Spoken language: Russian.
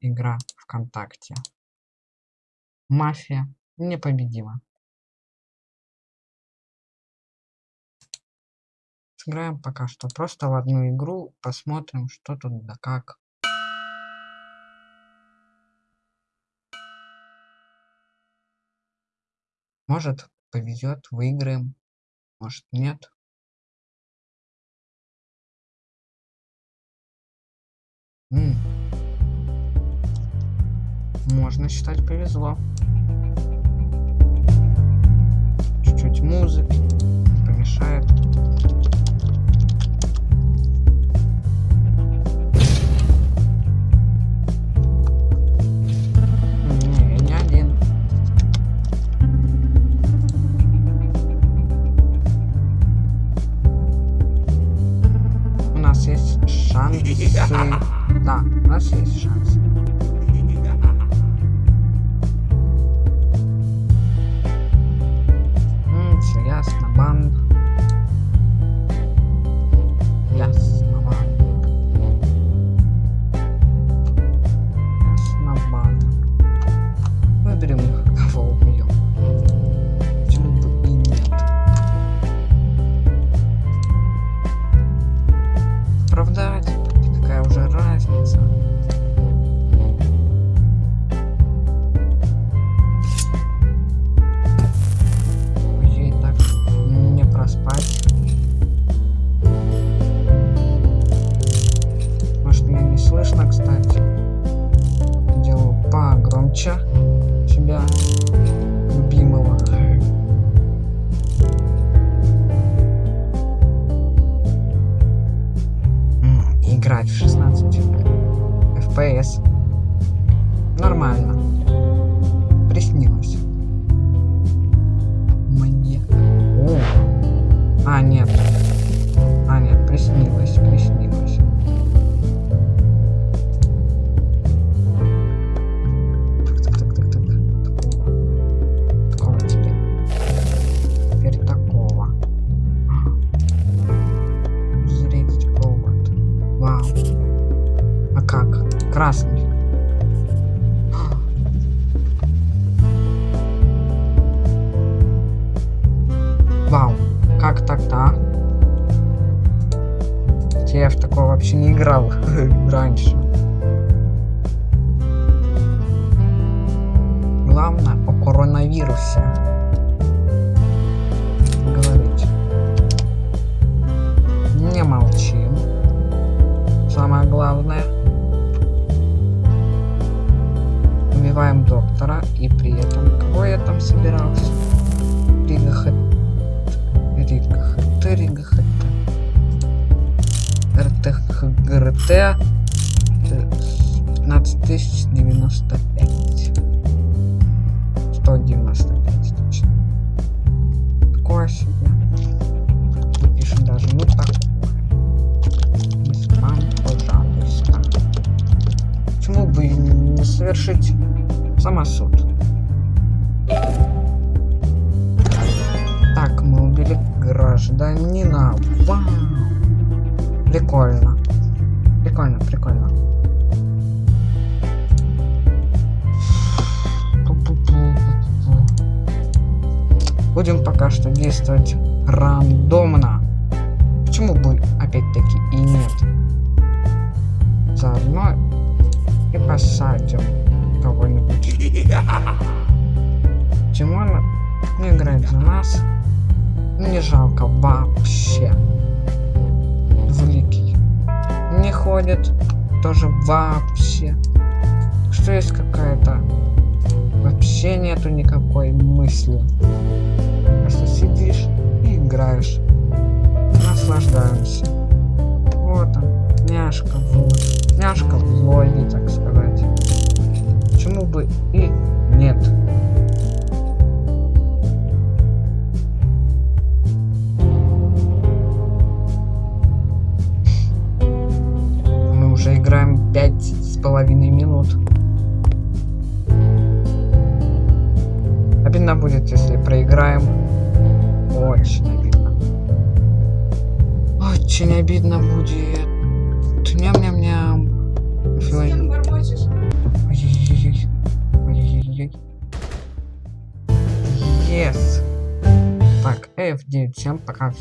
игра ВКонтакте. Мафия непобедима. Сыграем пока что просто в одну игру, посмотрим, что тут да как. Может повезет, выиграем, может нет. М Можно считать повезло. Чуть-чуть музыки помешает. Да, у нас есть шанс. Красный. Вау. Как так-то? Я в такое вообще не играл раньше. Главное о коронавирусе говорить. Не молчим самое главное. Кого я там собирался? Ригахет... Ригахет... Ригахет... РТХГРТ... 15095. 195 точно. Такое себе. Напишем даже, ну такое пожалуйста. Почему бы не совершить самосуд? Гражданина. Вау! Прикольно. Прикольно, прикольно. Будем пока что действовать рандомно. Почему бы опять-таки и нет? Заодно и посадим кого-нибудь. Тимона не играет за нас. Не жалко вообще. Великий. Не ходит тоже вообще. Что есть какая-то... Вообще нету никакой мысли. Просто сидишь и играешь. Наслаждаемся. Вот он, няшка, вот. Няшка в логе, так сказать. Почему бы и половиной минут. Обидно будет, если проиграем. Очень обидно. Очень обидно будет. Ням-ням-ням. Yes. Так, F9, всем пока.